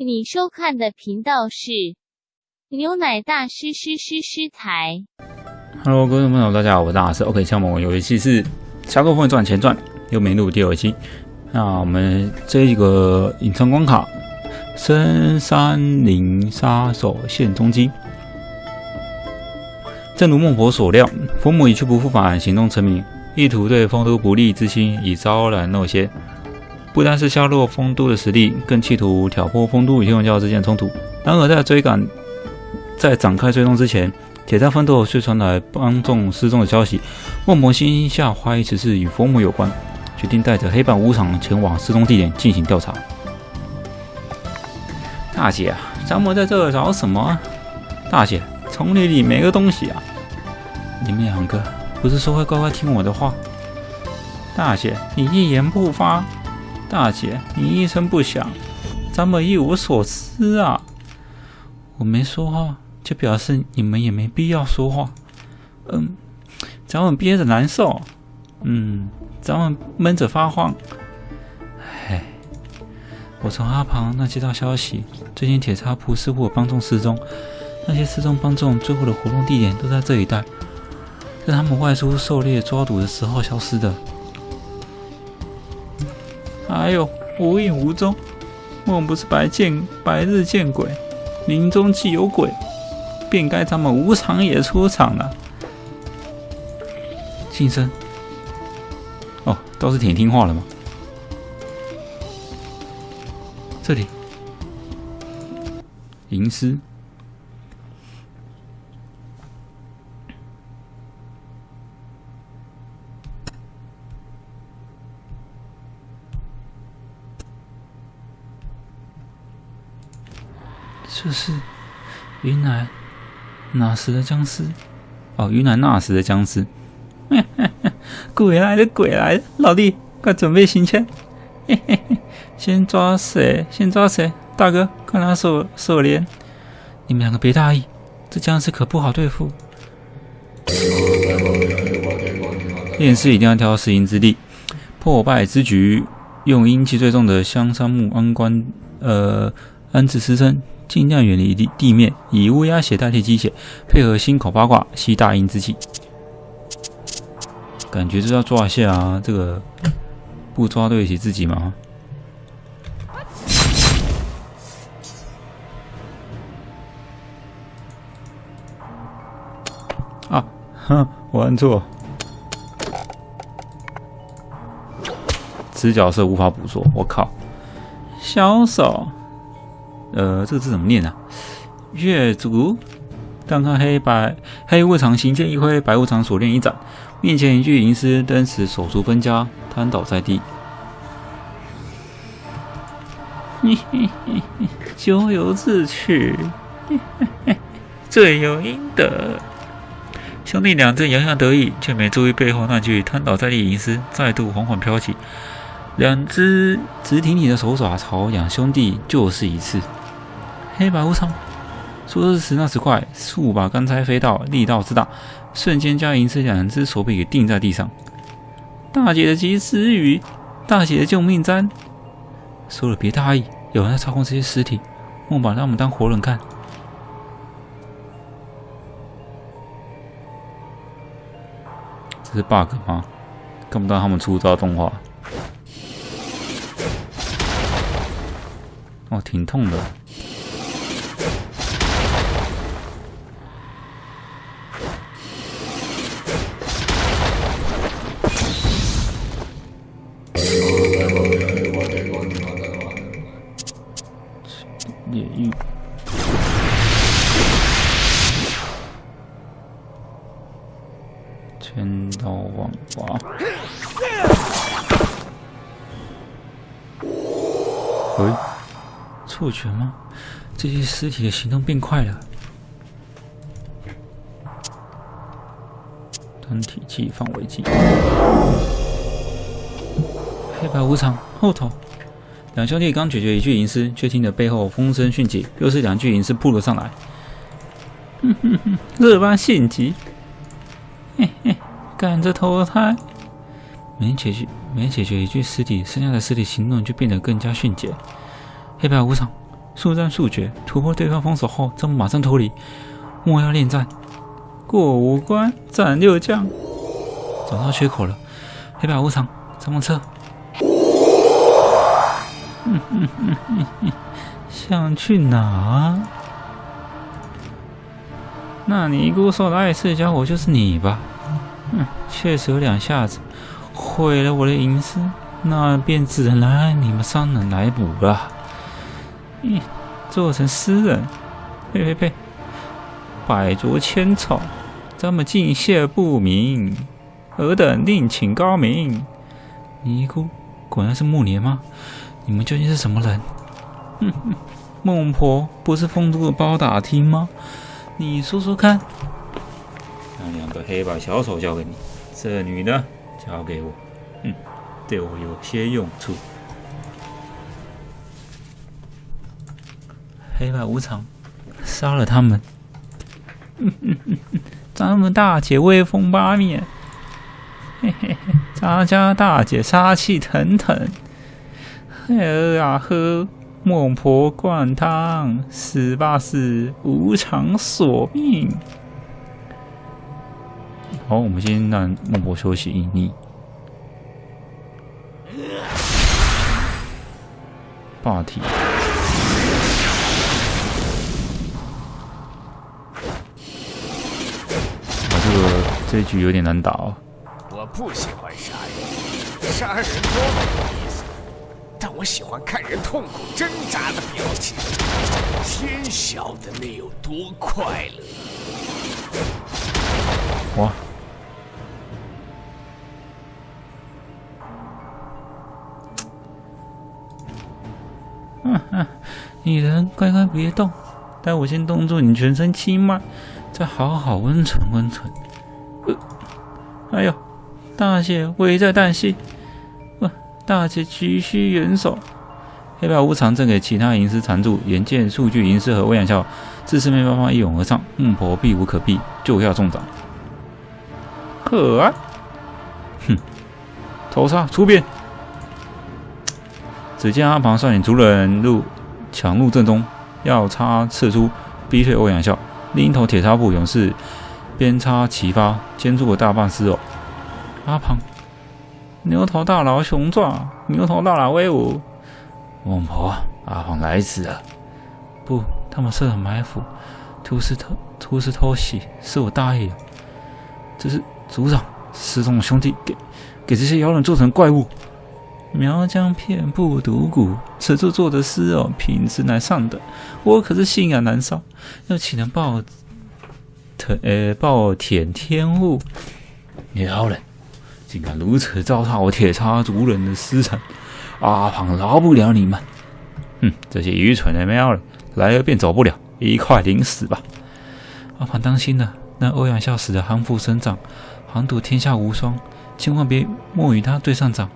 你收看的频道是牛奶大师师师师台。Hello，各位朋友，大家好，我是大师。OK，像我们有一期是《侠客风云传前传》又没录第二期。那我们这一个隐藏关卡《深山林杀手现踪机》，正如孟婆所料，佛母一去不复返，行动成名，意图对丰都不利之心已昭然若揭。不单是削弱丰都的实力，更企图挑拨丰都与天文教之间的冲突。然而，在追赶在展开追踪之前，铁山奋斗却传来帮众失踪的消息。孟婆心下怀疑此事与佛母有关，决定带着黑板无常前往失踪地点进行调查。大姐，咱们在这儿找什么？大姐，丛林里没个东西啊！你们两个不是说会乖乖听我的话？大姐，你一言不发。大姐，你一声不响，咱们一无所知啊！我没说话，就表示你们也没必要说话。嗯，咱们憋着难受，嗯，咱们闷着发慌。唉，我从阿庞那接到消息，最近铁叉铺似乎有帮众失踪，那些失踪帮众最后的活动地点都在这一带，是他们外出狩猎抓赌的时候消失的。哎呦，无影无踪，莫不是白见白日见鬼，林中既有鬼，便该咱们无常也出场了。晋升，哦，倒是挺听话的嘛。这里，吟诗。这是云南哪时的僵尸？哦，云南那时的僵尸。鬼来了，鬼来了！老弟，快准备行枪！嘿嘿嘿，先抓谁？先抓谁？大哥，快拿手手链！你们两个别大意，这僵尸可不好对付。练尸一定要挑实营之地，破败之局，用阴气最重的香杉木安关，呃，安置尸身。尽量远离地地面，以乌鸦血代替鸡血，配合心口八卦吸大阴之气。感觉就要抓一下啊！这个不抓对得起自己吗？啊，哼，我按错，直角色无法捕捉。我靠，小手。呃，这个字怎么念啊？月足，但看黑白黑无常行剑一挥，白无常锁链一展，面前一具银尸登时手足分家，瘫倒在地。嘿嘿嘿嘿，咎由自取，嘿嘿嘿，罪有应得。兄弟俩正洋洋得意，却没注意背后那具瘫倒在地银尸再度缓缓飘起，两只直挺挺的手爪朝两兄弟就是一刺。黑白无常，说时迟那时快，数把钢钗飞到，力道之大，瞬间将银丝两只手臂给钉在地上。大姐的及时雨，大姐的救命簪。说了别大意，有人在操控这些尸体，莫把他们当活人看。这是 bug 吗？看不到他们出招动画。哦，挺痛的。错觉吗？这些尸体的行动变快了。团体技范围技，黑白无常后头。两兄弟刚解决一具银尸，却听得背后风声迅起，又是两具银尸扑了上来。哼哼哼，这般性急，嘿嘿，赶着投胎。每解决每解决一具尸体，剩下的尸体行动就变得更加迅捷。黑白无常速战速决，突破对方封锁后，咱们马上脱离。莫要恋战，过五关斩六将。找到缺口了，黑白无常，咱们撤。嗯嗯嗯嗯嗯，想去哪？那尼姑说的碍事家伙就是你吧？嗯，确实有两下子，毁了我的隐私，那便只能来你们三人来补了。嗯，做成诗人，呸呸呸！百足千草，咱们尽谢不明，尔等另请高明。尼姑果然是木莲吗？你们究竟是什么人？哼哼，孟婆不是封住了包打听吗？你说说看，让两个黑白小手交给你，这女的交给我，嗯，对我有些用处。黑白无常，杀了他们。咱们大姐威风八面，嘿嘿嘿，咱家大姐杀气腾腾。喝啊呵。孟婆灌汤，死吧死！无常索命。好，我们先让孟婆休息一逆。霸体。这局有点难打哦。我不喜欢杀人，杀人多没意思。但我喜欢看人痛苦挣扎的表情，天晓得那有多快乐！哇！嗯嗯，你人乖乖别动，待我先冻住你全身气脉，再好好温存温存。哎呦，大姐危在旦夕。大姐急需援手，黑白无常正给其他银师缠住，眼见数据银师和欧阳笑自四面八方一拥而上，孟婆避无可避，就要中掌。呵，哼，头杀出边！只见阿庞率领族人入抢入阵中，要插刺出逼退欧阳笑，另一头铁叉步勇士边插齐发，牵住了大半尸哦。阿庞。牛头大佬雄壮，牛头大佬威武。孟婆，阿黄来迟了。不，他们设了埋伏，突施偷突施偷袭，是我大意了。这是族长失踪的兄弟给给这些妖人做成怪物。苗疆遍布毒蛊，此处做的诗哦，品质乃上等。我可是信仰难烧，又岂能报特呃暴舔天物？妖人。竟敢如此糟蹋我铁叉族人的私产，阿庞饶不了你们！哼，这些愚蠢的喵人，来了便走不了，一块领死吧！阿庞当心了，那欧阳笑死的韩福神掌，寒赌天下无双，千万别莫与他对上掌。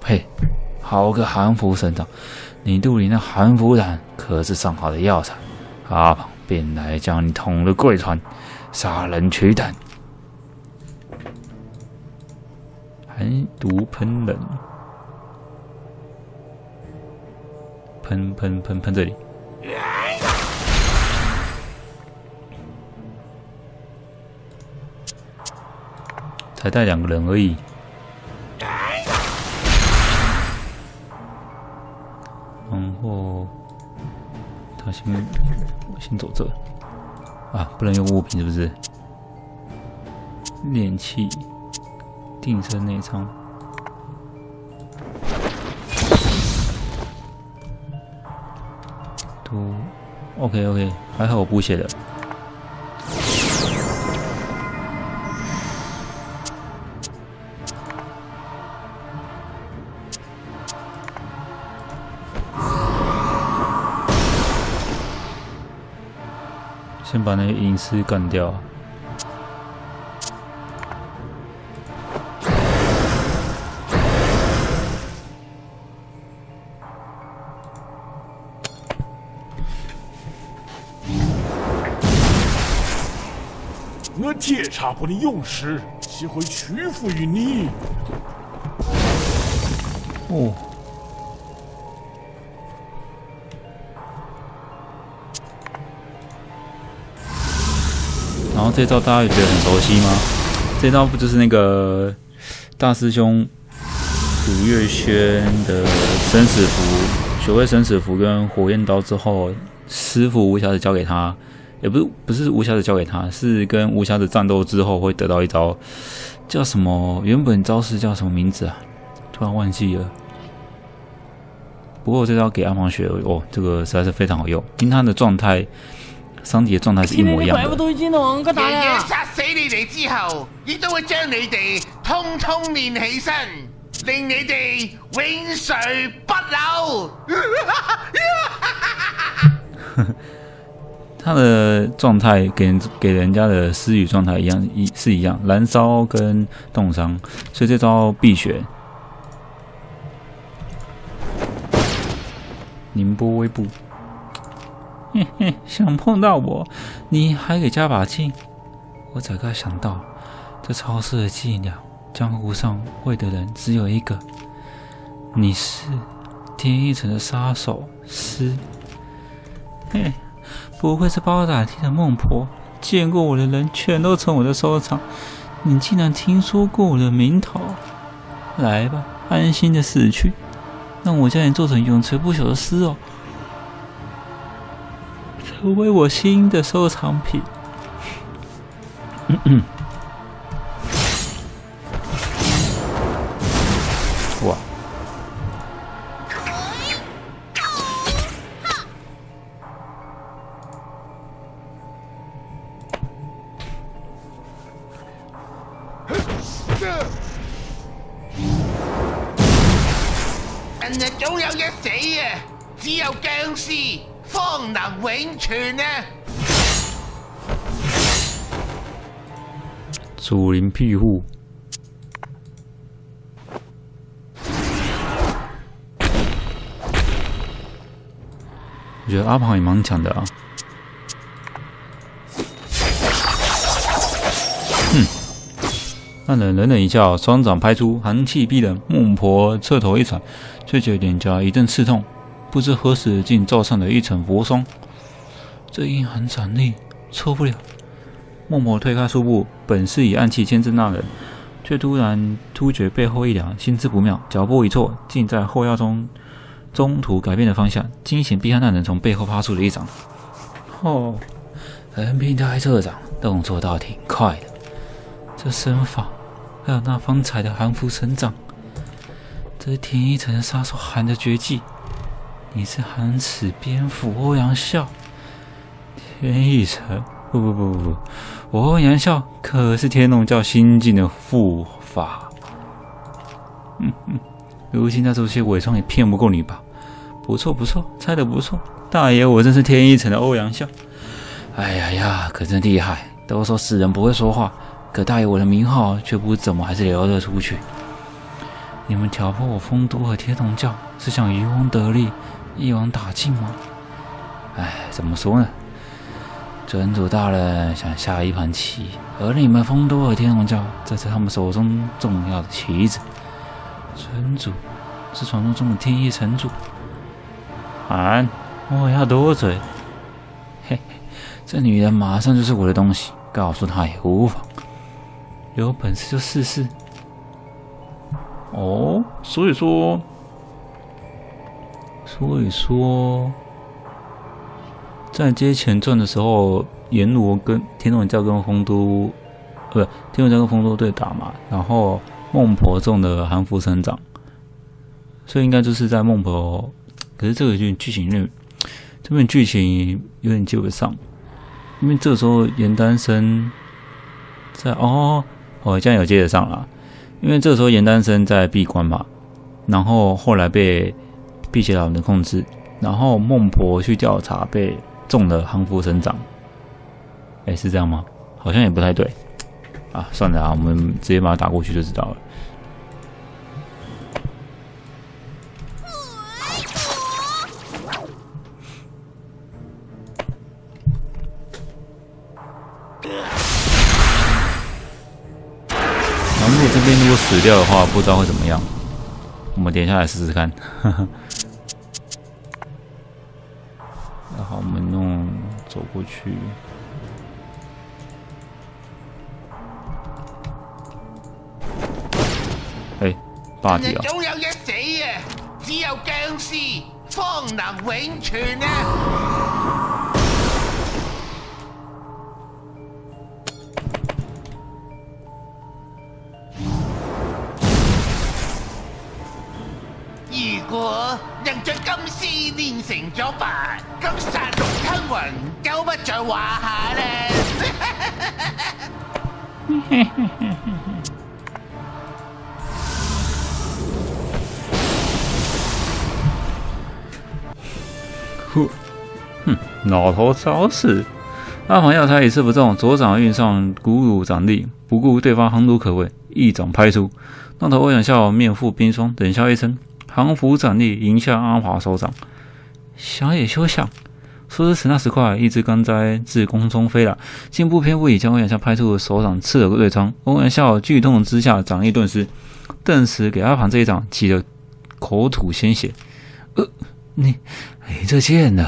呸！好个韩服神长，你肚里那韩服胆可是上好的药材，阿庞便来将你捅了贵船，杀人取胆。寒毒喷人，喷喷喷喷这里，才带两个人而已。先先走这啊，不能用物品是不是？炼器。定身内仓，都 OK OK，还好我不写的。先把那个隐私干掉。我铁叉部的勇士岂会屈服于你？哦，后这招大家也觉得很熟悉吗？这招不就是那个大师兄古月轩的生死符，学会生死符跟火焰刀之后，师傅无暇子教给他，也不是不是无暇子教给他，是跟无暇子战斗之后会得到一招，叫什么？原本招式叫什么名字啊？突然忘记了。不过这招给阿黄学哦，这个实在是非常好用，因他的状态。桑迪嘅狀態是一模一樣嘅。爺爺殺死你哋之後，亦都會將你哋通通練起身，令你哋永垂不朽。他的状态给人给人家的私语状态一样，一是一样，燃烧跟冻伤，所以这招必学。宁波微步。嘿嘿，想碰到我，你还给加把劲？我早该想到，这超市的伎俩，江湖上会的人只有一个。你是天一城的杀手师。嘿，不会是包打听的孟婆？见过我的人全都成我的收藏。你竟然听说过我的名头？来吧，安心的死去，让我将你做成永垂不朽的尸哦。成为我新的收藏品。我觉得阿庞也蛮强的啊。哼，那人冷冷一笑，双掌拍出，寒气逼人。孟婆侧头一踩，却觉脸颊一阵刺痛。不知何时竟罩上了一层薄霜，这阴寒斩厉，错不了。孟婆推开书布，本是以暗器牵制那人，却突然突觉背后一凉，心知不妙，脚步一错，竟在后腰中中途改变了方向，惊醒避开那人从背后发出了一掌。哦，人平太侧掌，动作倒挺快的。这身法，还有那方才的寒服神掌，这是天一城杀手喊的绝技。你是寒齿蝙蝠欧阳笑，天一城？不不不不不，我欧阳笑可是天龙教新进的护法。嗯嗯，如今那这些伪装也骗不过你吧？不错不错，猜的不错，大爷我真是天一城的欧阳笑。哎呀呀，可真厉害！都说死人不会说话，可大爷我的名号却不怎么还是流得出去。你们挑拨我丰都和天龙教，是想渔翁得利？一网打尽吗？哎，怎么说呢？尊主大人想下一盘棋，而你们丰都和天龙教这是他们手中重要的棋子。城主是传说中的天意城主。俺我要多嘴。嘿，这女人马上就是我的东西，告诉她也无妨。有本事就试试。哦，所以说。所以说，在接前传的时候，阎罗跟天龙教跟丰都，不，天龙教跟丰都对打嘛。然后孟婆中的韩福生长，所以应该就是在孟婆。可是这个剧剧情里，这边剧情有点接不上，因为这时候严丹生在哦哦，这样有接得上了，因为这时候严丹生在闭关嘛，然后后来被。辟邪老人的控制，然后孟婆去调查，被中了韩福生长。哎，是这样吗？好像也不太对。啊，算了啊，我们直接把它打过去就知道了。然后这边如果死掉的话，不知道会怎么样。我们点下来试试看。然后我们弄走过去，哎，霸体啊！总有一死啊！只有僵尸方能永存啊！如果能將金絲練成咗白，咁殺戮吞魂就不在話下啦！老头找死！阿庞要他一次不中，左掌运上鼓舞掌力，不顾对方横毒可畏，一掌拍出。那头欧阳笑面覆冰霜，冷笑一声，降服掌力迎向阿华手掌。想也休想！说时迟，那时快，一只钢灾自空中飞来，竟不偏不倚将欧阳笑拍出手掌刺了个对穿。欧阳笑剧痛之下，掌力顿失，顿时给阿庞这一掌起了口吐鲜血。呃，你，你这贱人！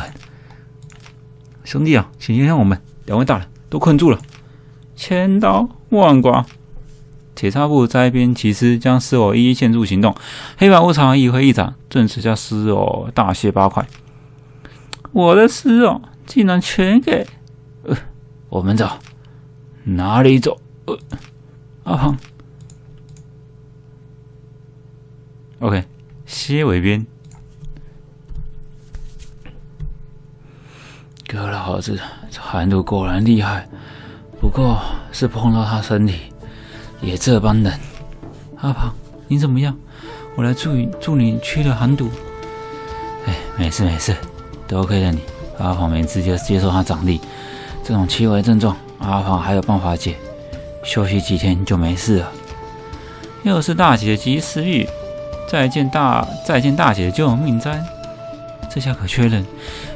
兄弟啊，请原谅我们，两位大人都困住了。千刀万剐！铁叉步在一边起身，将尸偶一一献入行动。黑白无常一挥一掌，顿时将尸偶大卸八块。我的尸偶竟然全给……呃，我们走，哪里走？呃，阿胖。OK，蝎尾边。哥老子这寒毒果然厉害，不过是碰到他身体也这般冷。阿胖，你怎么样？我来助你助你驱了寒毒。哎，没事没事，多亏了你。阿胖没直接接受他掌力，这种轻微症状，阿胖还有办法解，休息几天就没事了。又是大姐及时雨，再见大再见大姐就有命灾。这下可确认，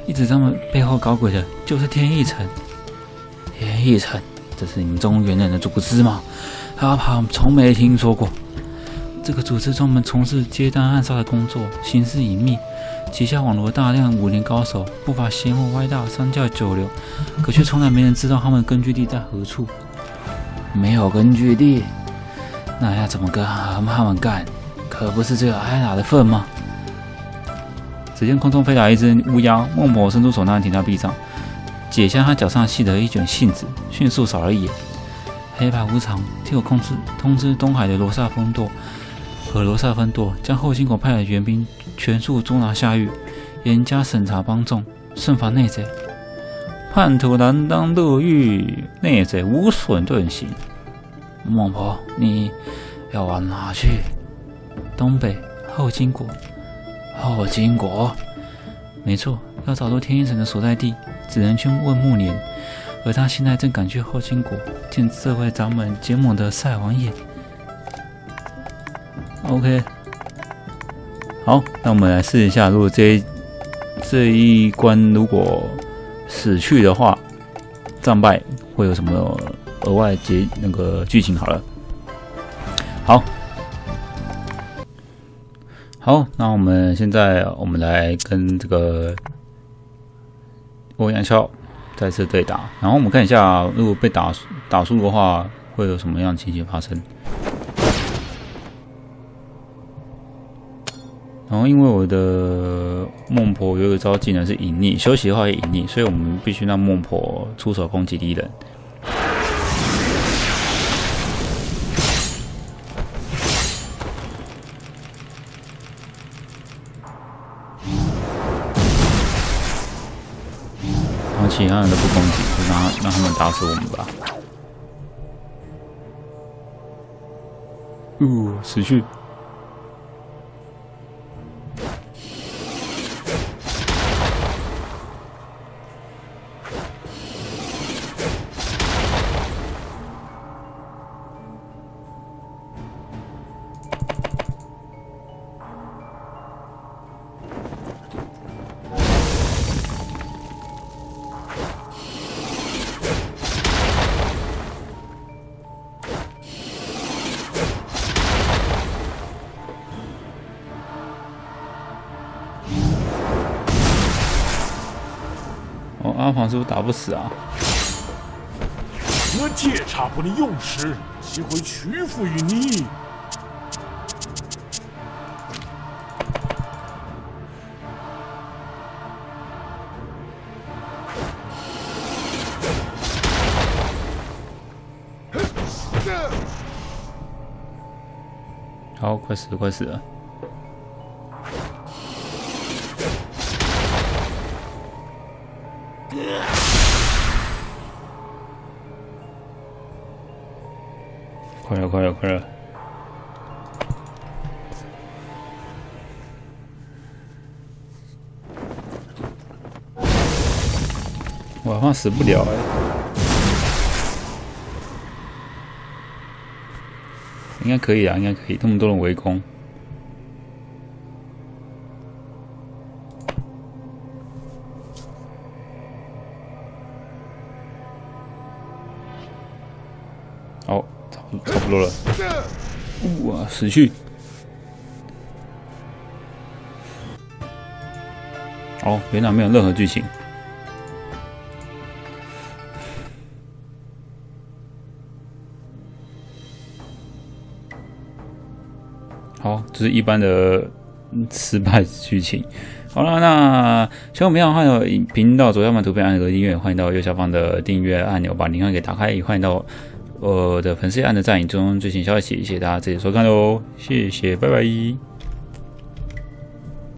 一直他们背后搞鬼的就是天意城。天意城，这是你们中原人的组织吗？阿胖从没听说过。这个组织专门从事接单暗杀的工作，行事隐秘，旗下网罗大量武林高手，不乏邪魔歪道、三教九流，可却从来没人知道他们根据地在何处。没有根据地，那要怎么跟和他们干？可不是只有挨打的份吗？只见空中飞来一只乌鸦，孟婆伸出手拿停在壁上，解下他脚上系的一卷信纸，迅速扫了一眼。黑白无常替我控制通知东海的罗刹分舵和罗刹分舵，将后金国派的援兵全数捉拿下狱，严加审查帮众，慎防内贼。叛徒难当入狱，内贼无损遁形。孟婆，你要往哪去？东北后金国。后金国，没错，要找到天一城的所在地，只能去问木莲。而他现在正赶去后金国见这位掌门结盟的赛王爷。OK，好，那我们来试一下，如果这这一关如果死去的话，战败会有什么额外结那个剧情？好了，好。好，那我们现在我们来跟这个欧阳笑再次对打，然后我们看一下，如果被打打输的话，会有什么样情形发生？然后因为我的孟婆有一招技能是隐匿，休息的话也隐匿，所以我们必须让孟婆出手攻击敌人。其他人都不攻击，就让让他们打死我们吧。呜，死去。阿房是不是打不死啊？我借茶不能用时，岂会屈服于你？好，快死了，快死了！快了，快了，我好像死不了哎，应该可以啊，应该可以，这么多人围攻。差不多了。哇，死去！哦，原来没有任何剧情。好，这是一般的失败剧情。好了，那小朋友欢迎频道左下方图片按个音乐，欢迎到右下方的订阅按钮把铃铛给打开，也欢迎到我的粉丝按的战役中最新消息。谢谢大家这里收看喽，谢谢，拜拜。